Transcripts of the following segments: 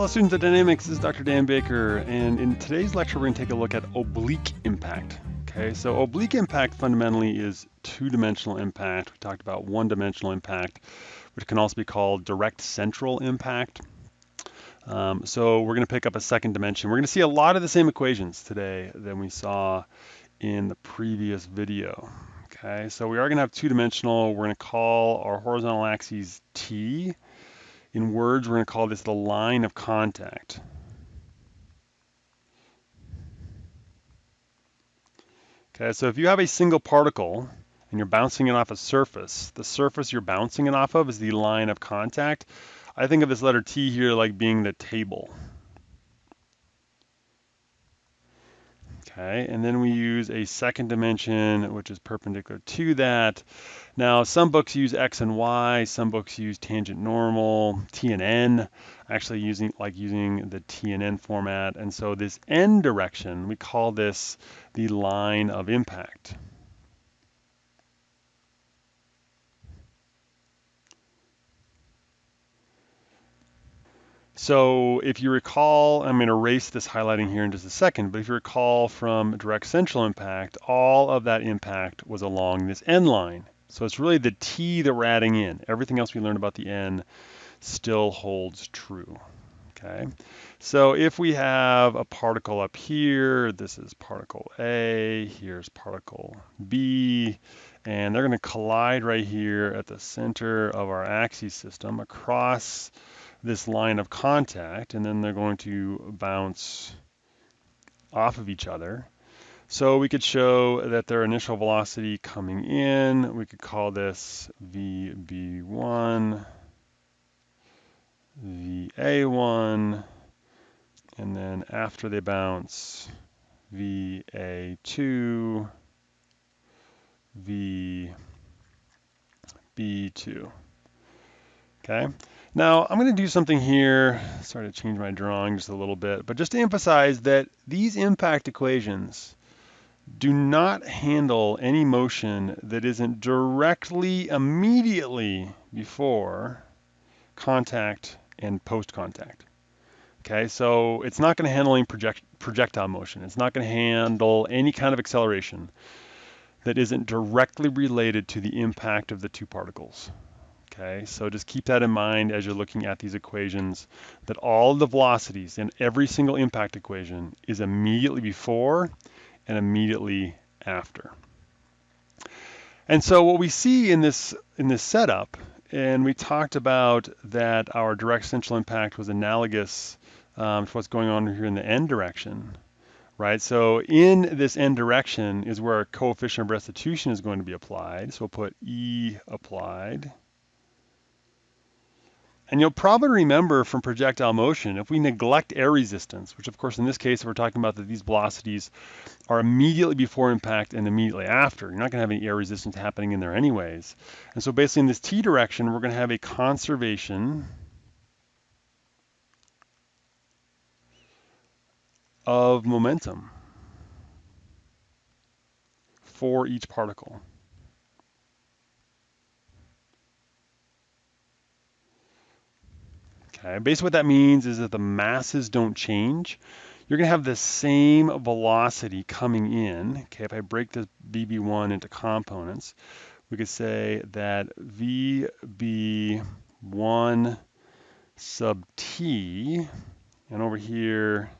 Hello students of dynamics, this is Dr. Dan Baker and in today's lecture we're going to take a look at oblique impact. Okay, so oblique impact fundamentally is two-dimensional impact. We talked about one-dimensional impact, which can also be called direct central impact. Um, so we're going to pick up a second dimension. We're going to see a lot of the same equations today than we saw in the previous video. Okay, so we are going to have two-dimensional. We're going to call our horizontal axes t in words, we're going to call this the line of contact. Okay, so if you have a single particle and you're bouncing it off a surface, the surface you're bouncing it off of is the line of contact. I think of this letter T here like being the table. Okay, and then we use a second dimension, which is perpendicular to that. Now, some books use X and Y, some books use tangent normal, T and N, actually using like using the T and N format. And so this N direction, we call this the line of impact. So if you recall, I'm going to erase this highlighting here in just a second, but if you recall from direct central impact, all of that impact was along this N line. So it's really the T that we're adding in. Everything else we learned about the N still holds true. Okay, so if we have a particle up here, this is particle A, here's particle B, and they're going to collide right here at the center of our axis system across this line of contact and then they're going to bounce off of each other. So we could show that their initial velocity coming in, we could call this VB1, VA1, and then after they bounce, VA2, VB2. Okay, now I'm going to do something here, sorry to change my drawing just a little bit, but just to emphasize that these impact equations do not handle any motion that isn't directly, immediately before contact and post-contact. Okay, so it's not going to handle any project, projectile motion. It's not going to handle any kind of acceleration that isn't directly related to the impact of the two particles. Okay, so just keep that in mind as you're looking at these equations, that all the velocities in every single impact equation is immediately before and immediately after. And so what we see in this, in this setup, and we talked about that our direct central impact was analogous um, to what's going on here in the n direction, right? So in this n direction is where our coefficient of restitution is going to be applied. So we'll put E applied. And you'll probably remember from projectile motion, if we neglect air resistance, which of course in this case we're talking about that these velocities are immediately before impact and immediately after. You're not going to have any air resistance happening in there anyways. And so basically in this t direction, we're going to have a conservation of momentum for each particle. Okay, basically what that means is that the masses don't change. You're going to have the same velocity coming in. Okay, if I break this VB1 into components, we could say that VB1 sub t, and over here,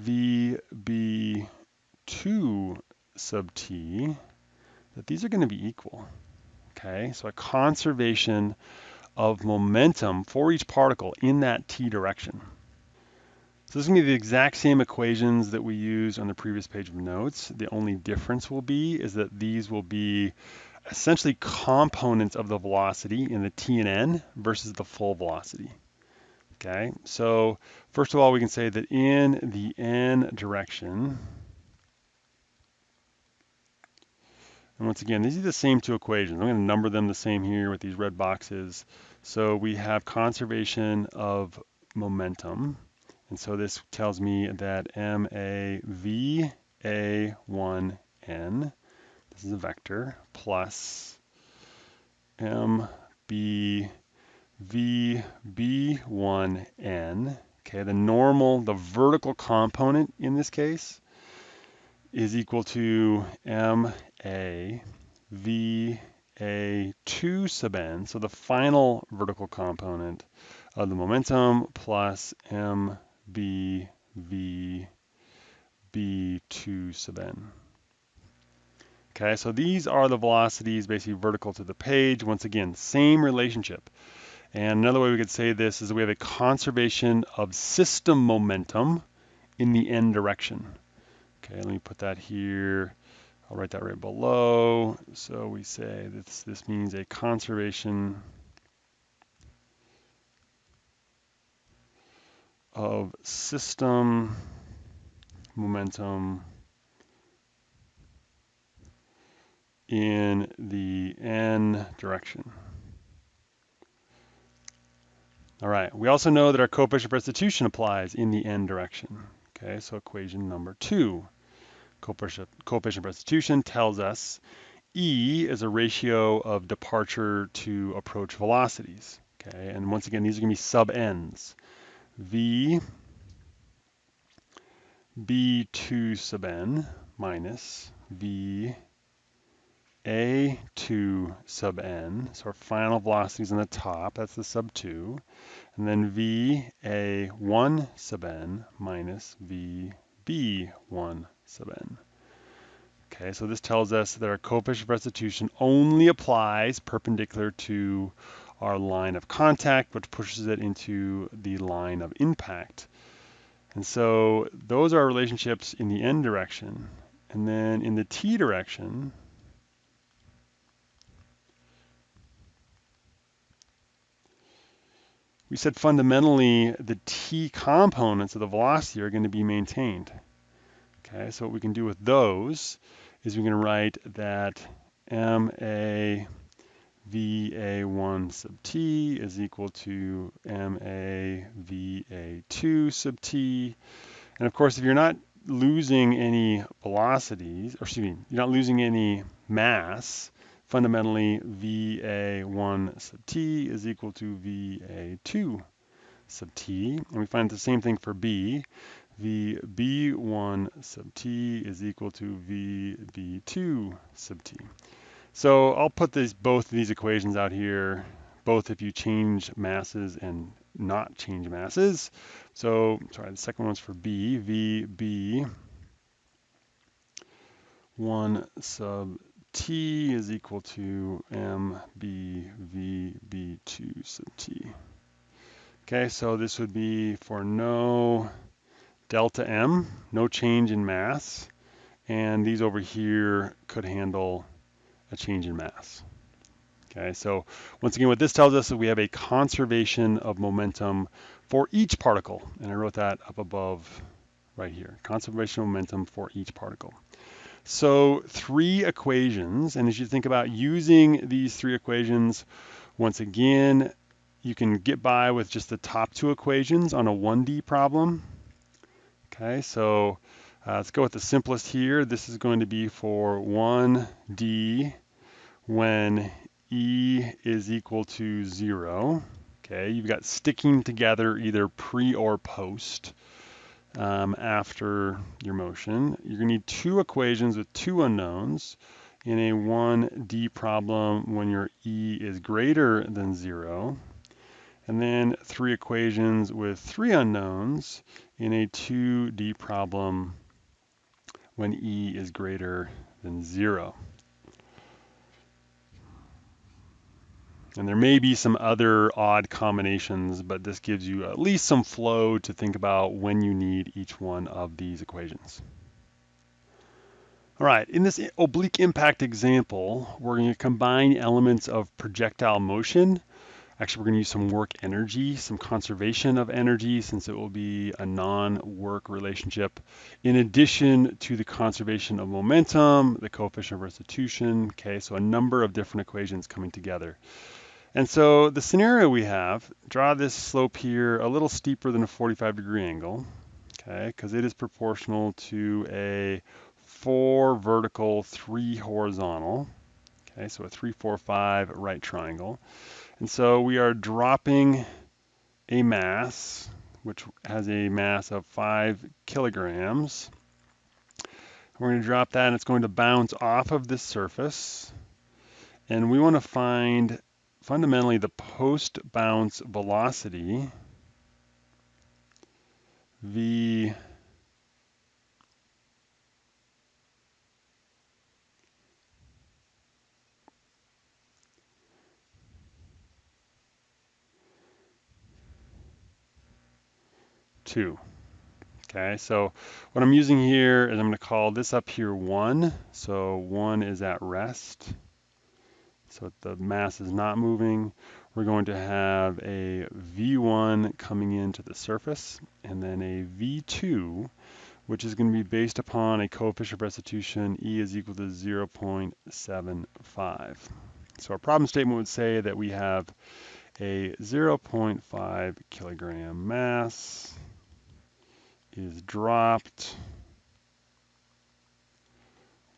VB2 sub t, that these are going to be equal. Okay, so a conservation of momentum for each particle in that t direction. So this is going to be the exact same equations that we used on the previous page of notes. The only difference will be is that these will be essentially components of the velocity in the t and n versus the full velocity. Okay, so first of all, we can say that in the n direction, And once again, these are the same two equations. I'm going to number them the same here with these red boxes. So we have conservation of momentum. And so this tells me that MAVA1N, this is a vector, plus MB VB1N, okay, the normal, the vertical component in this case, is equal to MA VA2 sub n, so the final vertical component of the momentum plus MB VB2 sub n. Okay, so these are the velocities basically vertical to the page. Once again, same relationship. And another way we could say this is we have a conservation of system momentum in the n direction. Okay, let me put that here. I'll write that right below. So we say this, this means a conservation of system momentum in the n direction. All right, we also know that our coefficient of restitution applies in the n direction. Okay, so equation number two. Coefficient, of restitution tells us E is a ratio of departure to approach velocities. Okay, and once again, these are gonna be sub n's. V B2 sub n minus V A2 sub n, so our final velocity is on the top, that's the sub 2, and then V A1 sub n minus V B1 n. Okay, so this tells us that our coefficient of restitution only applies perpendicular to our line of contact, which pushes it into the line of impact. And so those are relationships in the n direction. And then in the t direction, we said fundamentally the t components of the velocity are going to be maintained. Okay, so what we can do with those is we can write that ma VA1 sub t is equal to MA VA2 sub t. And of course, if you're not losing any velocities, or excuse me, you're not losing any mass, fundamentally VA1 sub t is equal to VA2 sub t. And we find the same thing for B. VB1 sub t is equal to VB2 sub t. So I'll put these, both of these equations out here, both if you change masses and not change masses. So, sorry, the second one's for B, V, B, 1 sub T is equal to M, B, V, B, 2 sub T. Okay, so this would be for no delta M, no change in mass, and these over here could handle a change in mass. Okay, so once again, what this tells us is we have a conservation of momentum for each particle. And I wrote that up above right here, conservation of momentum for each particle. So three equations, and as you think about using these three equations, once again, you can get by with just the top two equations on a 1D problem. Okay, so uh, let's go with the simplest here. This is going to be for 1D when E is equal to zero. Okay, you've got sticking together either pre or post um, after your motion. You're gonna need two equations with two unknowns in a 1D problem when your E is greater than zero. And then three equations with three unknowns in a 2D problem when E is greater than zero. And there may be some other odd combinations, but this gives you at least some flow to think about when you need each one of these equations. All right, in this oblique impact example, we're going to combine elements of projectile motion Actually, we're going to use some work energy, some conservation of energy, since it will be a non-work relationship, in addition to the conservation of momentum, the coefficient of restitution. Okay, so a number of different equations coming together. And so the scenario we have, draw this slope here a little steeper than a 45 degree angle, okay, because it is proportional to a four vertical, three horizontal. Okay, so a three, four, five right triangle. And so we are dropping a mass, which has a mass of five kilograms. We're going to drop that and it's going to bounce off of this surface. And we want to find fundamentally the post bounce velocity v two. Okay, so what I'm using here is I'm going to call this up here 1. So 1 is at rest. So the mass is not moving. We're going to have a V1 coming into the surface and then a V2 which is going to be based upon a coefficient of restitution E is equal to 0.75. So our problem statement would say that we have a 0.5 kilogram mass is dropped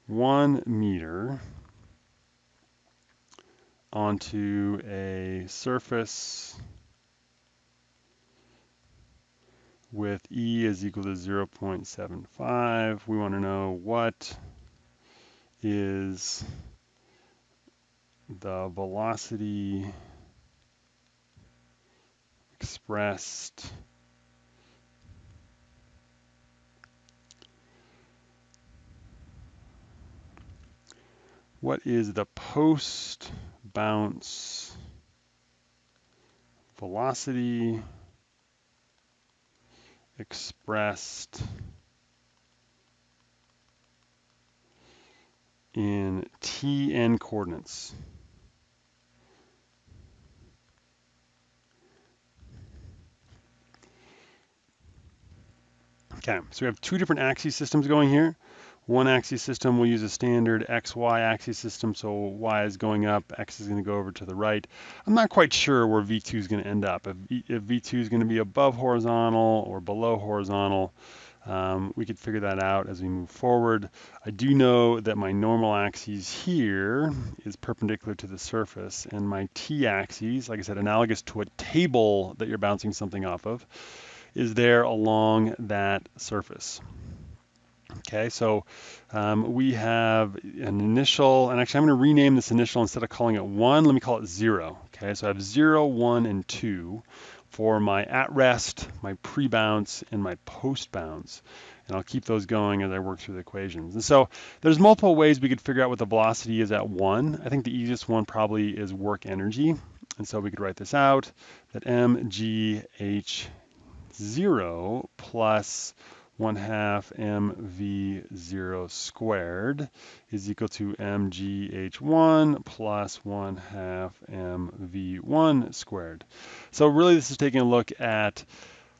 one meter onto a surface with E is equal to 0.75. We want to know what is the velocity expressed what is the post bounce velocity expressed in Tn coordinates. Okay, so we have two different axis systems going here. One axis system will use a standard XY axis system, so Y is going up, X is going to go over to the right. I'm not quite sure where V2 is going to end up. If, if V2 is going to be above horizontal or below horizontal, um, we could figure that out as we move forward. I do know that my normal axis here is perpendicular to the surface, and my t-axis, like I said, analogous to a table that you're bouncing something off of, is there along that surface. Okay, so um, we have an initial, and actually I'm going to rename this initial instead of calling it 1, let me call it 0. Okay, so I have 0, 1, and 2 for my at rest, my pre-bounce, and my post-bounce. And I'll keep those going as I work through the equations. And so there's multiple ways we could figure out what the velocity is at 1. I think the easiest one probably is work energy. And so we could write this out, that mgh0 plus 1 half mv0 squared is equal to mgh1 plus 1 half mv1 squared. So really this is taking a look at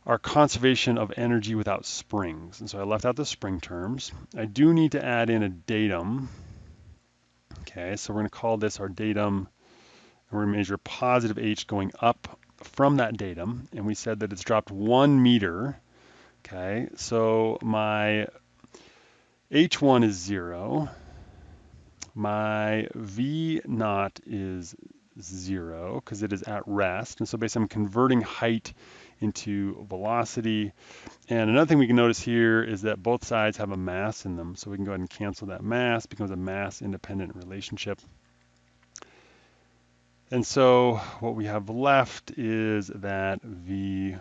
our conservation of energy without springs. And so I left out the spring terms. I do need to add in a datum. Okay, so we're going to call this our datum. And we're going to measure positive h going up from that datum. And we said that it's dropped one meter Okay, so my H1 is zero. My V naught is zero because it is at rest. And so basically I'm converting height into velocity. And another thing we can notice here is that both sides have a mass in them. So we can go ahead and cancel that mass, becomes a mass independent relationship. And so what we have left is that V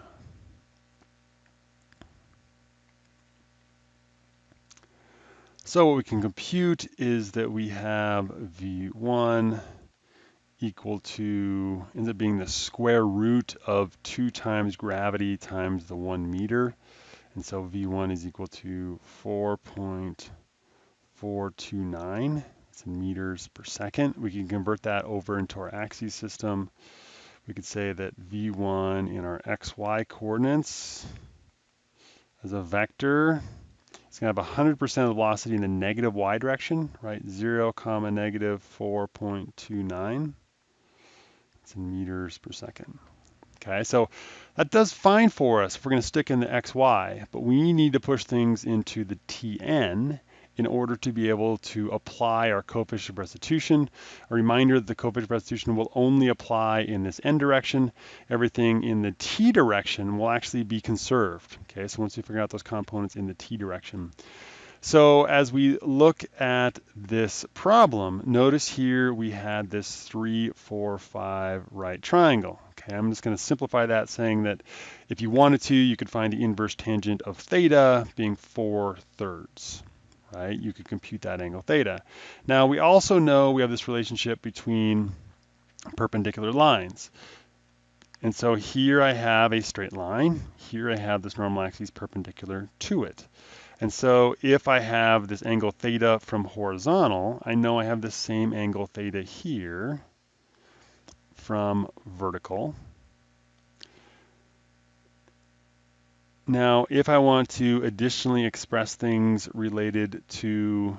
So what we can compute is that we have V1 equal to, ends up being the square root of 2 times gravity times the 1 meter. And so V1 is equal to 4.429. It's in meters per second. We can convert that over into our axis system. We could say that V1 in our XY coordinates as a vector it's going to have 100% of the velocity in the negative y direction, right? 0, comma, negative 4.29. It's in meters per second. Okay, so that does fine for us if we're going to stick in the xy, but we need to push things into the tn, in order to be able to apply our coefficient of restitution. A reminder that the coefficient of restitution will only apply in this n direction. Everything in the t direction will actually be conserved. Okay, so once we figure out those components in the t direction. So as we look at this problem, notice here we had this 3, 4, 5 right triangle. Okay, I'm just going to simplify that saying that if you wanted to, you could find the inverse tangent of theta being 4 thirds. Right? You could compute that angle theta. Now we also know we have this relationship between perpendicular lines. And so here I have a straight line. Here I have this normal axis perpendicular to it. And so if I have this angle theta from horizontal, I know I have the same angle theta here from vertical. Now, if I want to additionally express things related to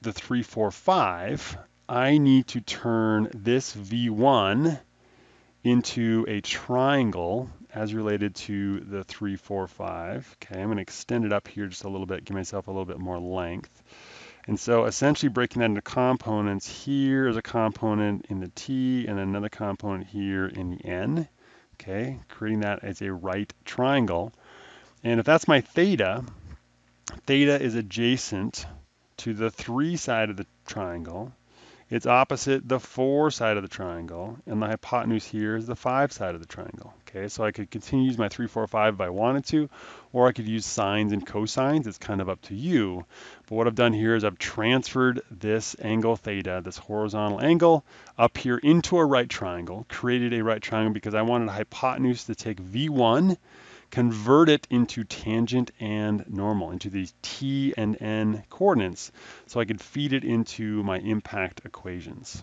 the 345, I need to turn this V1 into a triangle as related to the 345. Okay, I'm going to extend it up here just a little bit, give myself a little bit more length. And so essentially breaking that into components, here is a component in the T and another component here in the N. Okay, creating that as a right triangle. And if that's my theta, theta is adjacent to the 3 side of the triangle. It's opposite the 4 side of the triangle, and the hypotenuse here is the 5 side of the triangle. Okay, so I could continue to use my 3, 4, 5 if I wanted to, or I could use sines and cosines. It's kind of up to you. But what I've done here is I've transferred this angle theta, this horizontal angle, up here into a right triangle, created a right triangle because I wanted hypotenuse to take V1 convert it into tangent and normal, into these t and n coordinates, so I could feed it into my impact equations.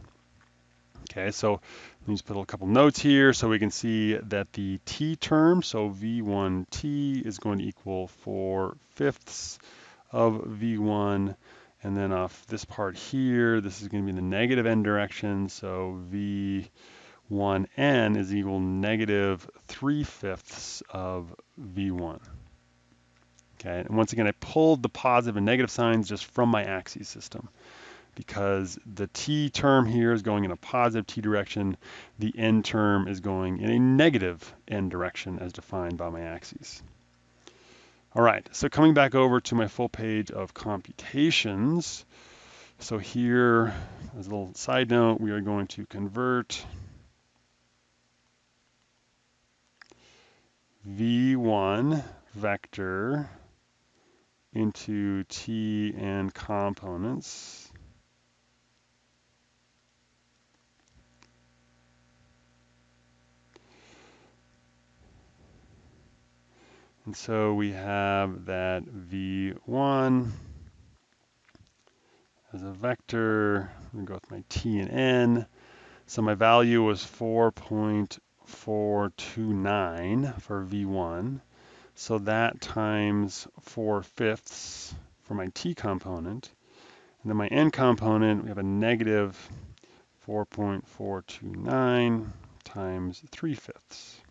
Okay, so let me just put a couple notes here so we can see that the t term, so v1t is going to equal 4 fifths of v1, and then off this part here, this is going to be the negative n direction, so v 1n is equal negative 3 fifths of v1. Okay, and once again, I pulled the positive and negative signs just from my axis system because the t term here is going in a positive t direction, the n term is going in a negative n direction as defined by my axes. All right, so coming back over to my full page of computations. So here, as a little side note, we are going to convert v1 vector into t and components. And so we have that v1 as a vector. I'm going to go with my t and n. So my value was 4.1 429 for V1. So that times 4 fifths for my T component. And then my N component, we have a negative 4.429 times 3 fifths.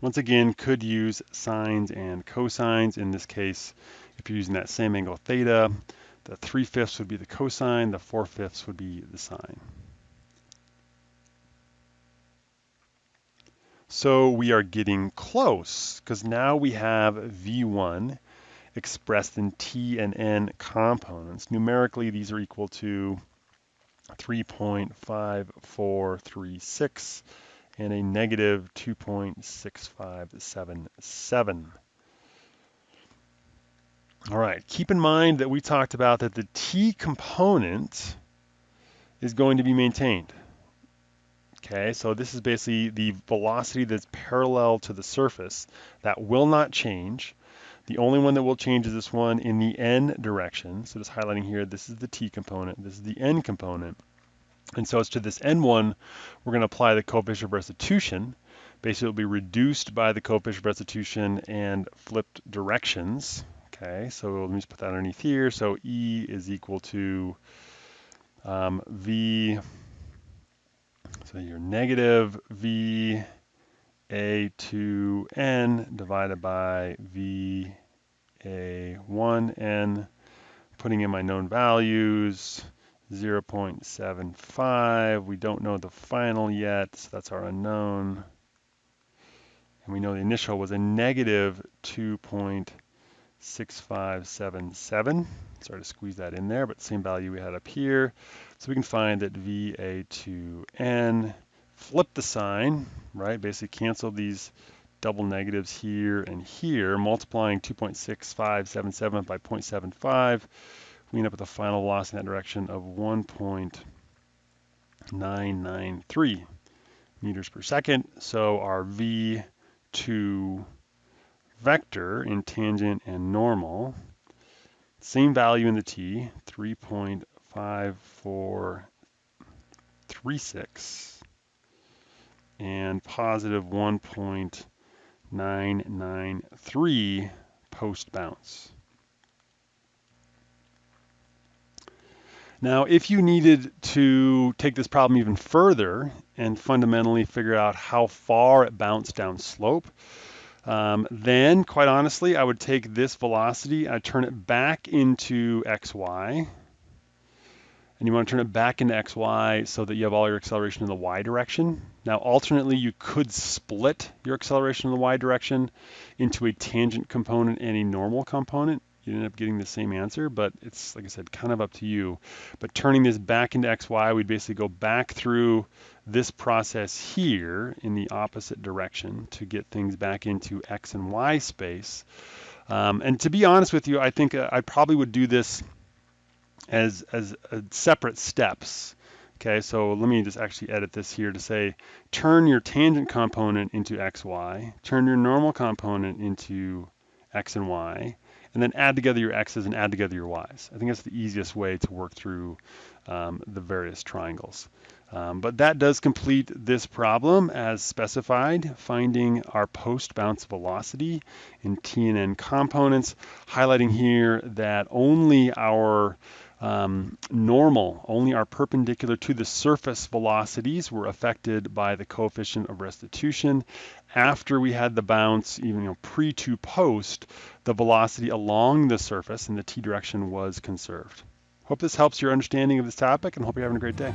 Once again, could use sines and cosines. In this case, if you're using that same angle theta, the 3 fifths would be the cosine, the 4 fifths would be the sine. So we are getting close because now we have V1 expressed in T and N components. Numerically, these are equal to 3.5436 and a negative 2.6577. All right, keep in mind that we talked about that the T component is going to be maintained. Okay, so this is basically the velocity that's parallel to the surface. That will not change. The only one that will change is this one in the n direction. So just highlighting here, this is the t component, this is the n component. And so as to this n1, we're going to apply the coefficient of restitution. Basically, it will be reduced by the coefficient of restitution and flipped directions. Okay, so let me just put that underneath here. So E is equal to um, V so your negative VA2N divided by VA1N, putting in my known values, 0.75. We don't know the final yet, so that's our unknown. And we know the initial was a negative 2.6577. Sorry to squeeze that in there, but same value we had up here. So we can find that VA2N, flip the sign, right? Basically cancel these double negatives here and here, multiplying 2.6577 by 0.75 we end up with a final loss in that direction of 1.993 meters per second. So our V2 vector in tangent and normal, same value in the t, 3.5436 and positive 1.993 post bounce. Now, if you needed to take this problem even further and fundamentally figure out how far it bounced down slope, um, then quite honestly, I would take this velocity, I'd turn it back into xy, and you want to turn it back into xy so that you have all your acceleration in the y direction. Now, alternately, you could split your acceleration in the y direction into a tangent component and a normal component you end up getting the same answer, but it's, like I said, kind of up to you. But turning this back into xy, we'd basically go back through this process here in the opposite direction to get things back into x and y space. Um, and to be honest with you, I think uh, I probably would do this as, as uh, separate steps. Okay, so let me just actually edit this here to say, turn your tangent component into xy, turn your normal component into x and y, and then add together your x's and add together your y's. I think that's the easiest way to work through um, the various triangles. Um, but that does complete this problem as specified, finding our post-bounce velocity in T and N components, highlighting here that only our um, normal, only our perpendicular to the surface velocities were affected by the coefficient of restitution. After we had the bounce, even you know, pre to post, the velocity along the surface in the t direction was conserved. Hope this helps your understanding of this topic and hope you're having a great day.